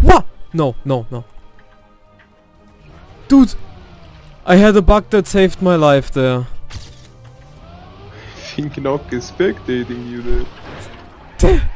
What? No, no, no. Dude! I had a bug that saved my life there. I think not expecting you there.